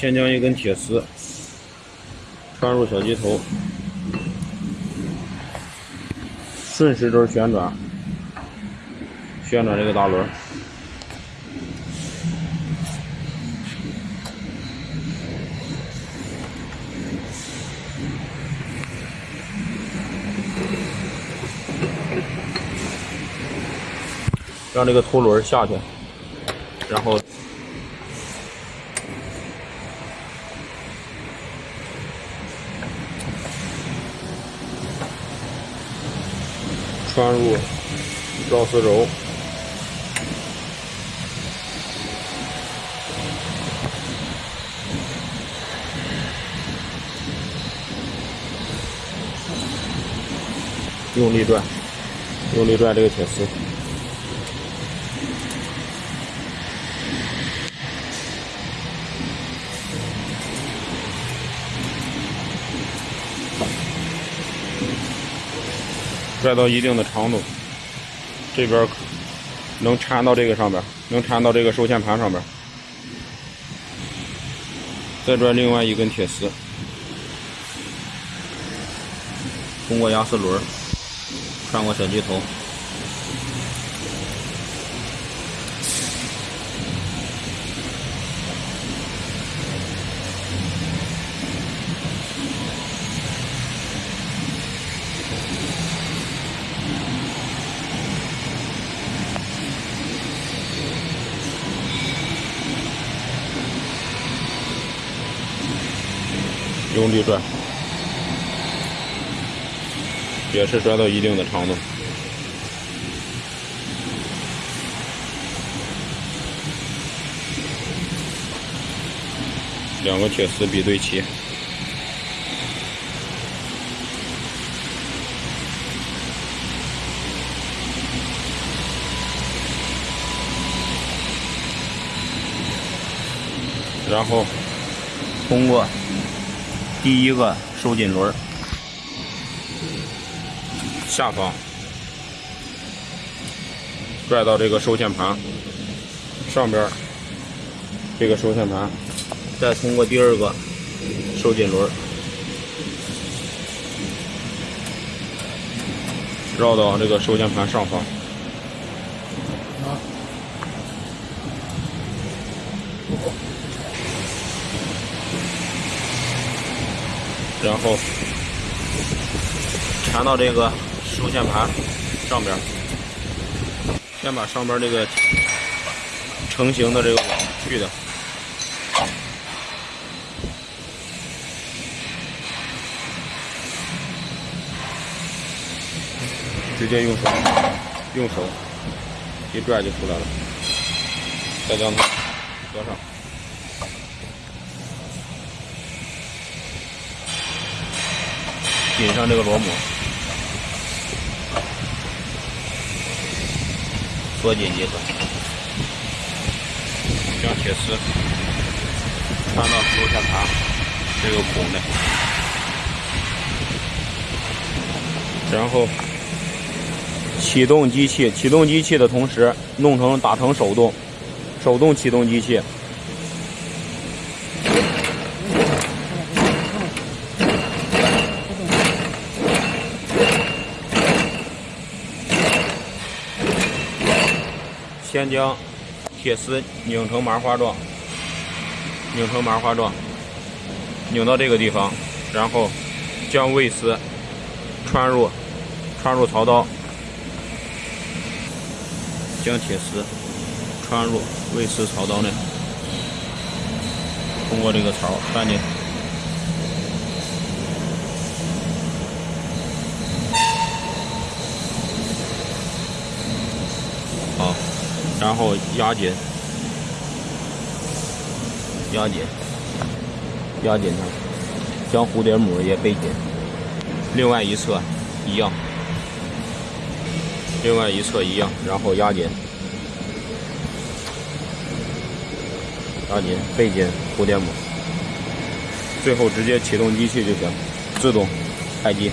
先将一根铁丝穿入小机头，顺时针旋转，旋转这个大轮。让这个凸轮下去，然后装入绕丝轴，用力转，用力转这个铁丝。拽到一定的长度，这边能缠到这个上边，能缠到这个收线盘上边。再拽另外一根铁丝，通过压丝轮穿过小机头。用力拽，也是拽到一定的长度，两个铁丝比对齐，然后通过。第一个收紧轮下方。拽到这个收线盘。上边，这个收线盘。再通过第二个收紧轮绕到这个收线盘上方。然后缠到这个收线盘上边，先把上边这个成型的这个网去掉，直接用手用手一拽就出来了，再将它合上。紧上这个螺母，缩紧即可。将铁丝穿到收线盘这个孔内，然后启动机器。启动机器的同时，弄成打成手动，手动启动机器。先将铁丝拧成麻花状，拧成麻花状，拧到这个地方，然后将位丝穿入穿入槽刀，将铁丝穿入位丝槽刀内，通过这个槽穿进。好然后压紧，压紧，压紧它，将蝴蝶母也背紧。另外一侧一样，另外一侧一样，然后压紧，压紧，背紧蝴蝶母。最后直接启动机器就行，自动开机。